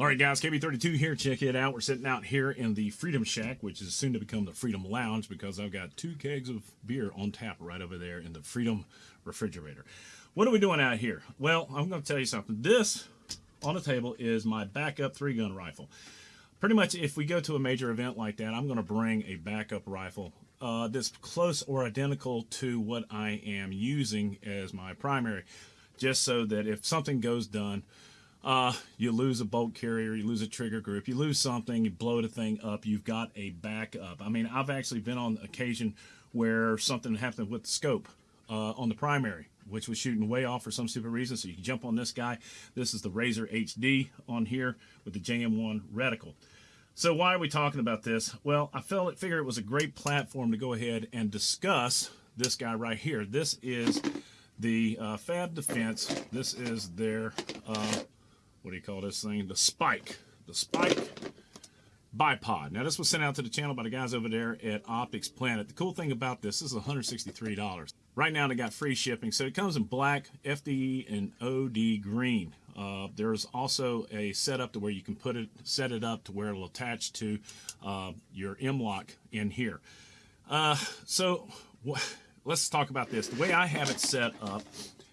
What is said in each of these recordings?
All right, guys, KB32 here. Check it out. We're sitting out here in the Freedom Shack, which is soon to become the Freedom Lounge because I've got two kegs of beer on tap right over there in the Freedom refrigerator. What are we doing out here? Well, I'm going to tell you something. This on the table is my backup three-gun rifle. Pretty much, if we go to a major event like that, I'm going to bring a backup rifle uh, that's close or identical to what I am using as my primary, just so that if something goes done, uh, you lose a bolt carrier, you lose a trigger group, you lose something, you blow the thing up, you've got a backup. I mean, I've actually been on occasion where something happened with the scope uh, on the primary, which was shooting way off for some stupid reason. So you can jump on this guy. This is the Razor HD on here with the JM1 reticle. So why are we talking about this? Well, I felt it, figured it was a great platform to go ahead and discuss this guy right here. This is the uh, Fab Defense. This is their uh, what do you call this thing? The Spike. The Spike bipod. Now, this was sent out to the channel by the guys over there at Optics Planet. The cool thing about this, this is $163. Right now, they got free shipping. So it comes in black, FDE, and OD green. Uh, there's also a setup to where you can put it, set it up to where it'll attach to uh, your M-LOK in here. Uh, so let's talk about this. The way I have it set up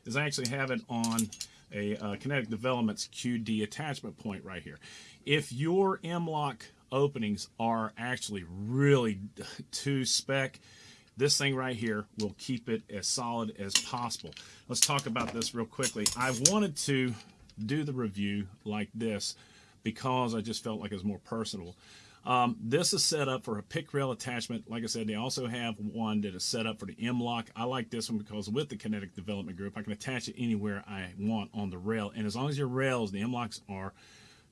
is I actually have it on a uh, Kinetic Developments QD attachment point right here. If your M-LOK openings are actually really too spec, this thing right here will keep it as solid as possible. Let's talk about this real quickly. I wanted to do the review like this because I just felt like it was more personal. Um, this is set up for a pic rail attachment. Like I said, they also have one that is set up for the M-LOK. I like this one because with the Kinetic Development Group, I can attach it anywhere I want on the rail. And as long as your rails, the M-LOKs are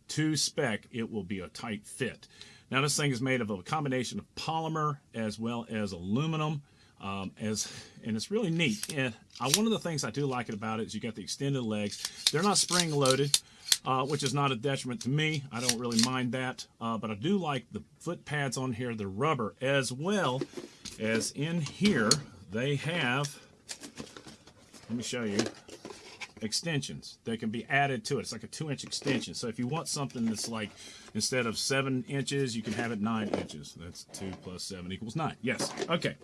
to spec, it will be a tight fit. Now this thing is made of a combination of polymer as well as aluminum. Um, as and it's really neat. And uh, one of the things I do like about it is you got the extended legs. They're not spring loaded uh, which is not a detriment to me. I don't really mind that. Uh, but I do like the foot pads on here, the rubber, as well as in here, they have, let me show you, extensions that can be added to it. It's like a two inch extension. So if you want something that's like, instead of seven inches, you can have it nine inches. That's two plus seven equals nine. Yes. Okay.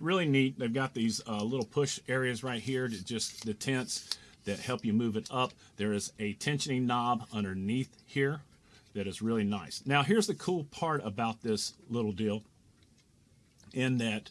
Really neat. They've got these uh, little push areas right here to just the tents that help you move it up. There is a tensioning knob underneath here that is really nice. Now here's the cool part about this little deal in that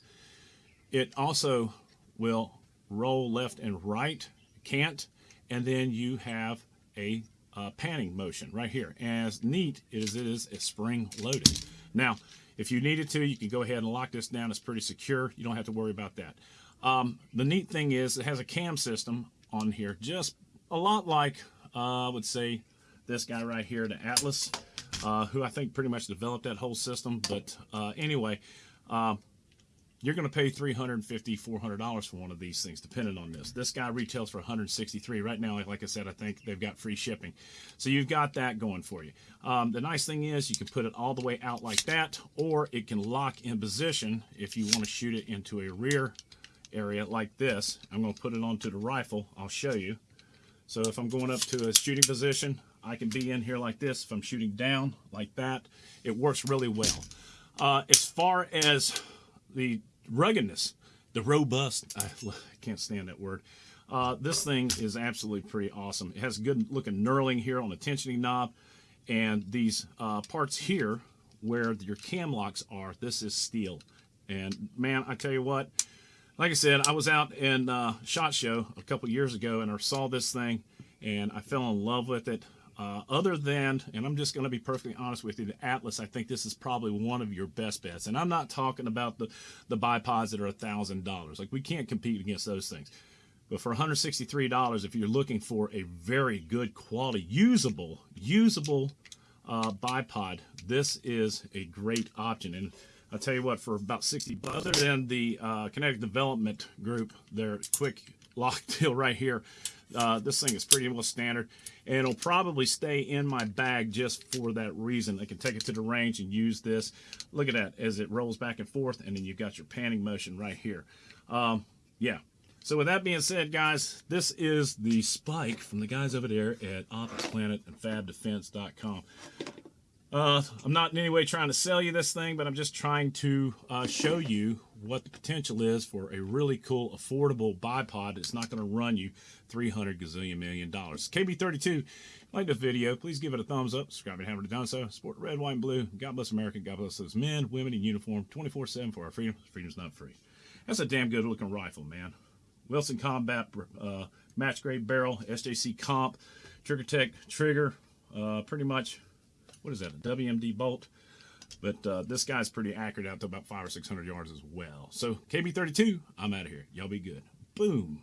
it also will roll left and right, cant, and then you have a uh, panning motion right here. As neat as it is, it's spring loaded. Now, if you needed to, you can go ahead and lock this down. It's pretty secure. You don't have to worry about that. Um, the neat thing is it has a cam system on here, just a lot like, uh, I would say, this guy right here, the Atlas, uh, who I think pretty much developed that whole system. But uh, anyway, uh, you're going to pay $350, $400 for one of these things, depending on this. This guy retails for 163 Right now, like I said, I think they've got free shipping. So you've got that going for you. Um, the nice thing is you can put it all the way out like that, or it can lock in position if you want to shoot it into a rear area like this. I'm going to put it onto the rifle. I'll show you. So if I'm going up to a shooting position, I can be in here like this. If I'm shooting down like that, it works really well. Uh, as far as the ruggedness, the robust, I can't stand that word. Uh, this thing is absolutely pretty awesome. It has good looking knurling here on the tensioning knob. And these uh, parts here, where your cam locks are, this is steel. And man, I tell you what, like I said, I was out in uh, SHOT Show a couple years ago and I saw this thing and I fell in love with it. Uh, other than, and I'm just going to be perfectly honest with you, the Atlas, I think this is probably one of your best bets. And I'm not talking about the, the bipods that are $1,000. Like, we can't compete against those things. But for $163, if you're looking for a very good quality, usable, usable uh, bipod, this is a great option. And I'll tell you what, for about 60 bucks, other than the uh, Kinetic Development Group, their quick lock deal right here, uh, this thing is pretty well standard. And it'll probably stay in my bag just for that reason. I can take it to the range and use this. Look at that as it rolls back and forth, and then you've got your panning motion right here. Um, yeah, So with that being said, guys, this is the spike from the guys over there at Optics and FabDefense.com. Uh, I'm not in any way trying to sell you this thing, but I'm just trying to uh, show you what the potential is for a really cool, affordable bipod that's not going to run you 300 gazillion million dollars. KB32, like the video, please give it a thumbs up. Subscribe if you haven't done so. Support red, white, and blue. God bless America. God bless those men, women in uniform, 24-7 for our freedom. Freedom's not free. That's a damn good looking rifle, man. Wilson Combat uh, match grade barrel, SJC comp, Trigger Tech trigger, uh, pretty much, what is that, a WMD bolt? But uh, this guy's pretty accurate out to about five or 600 yards as well. So KB32, I'm out of here. Y'all be good. Boom.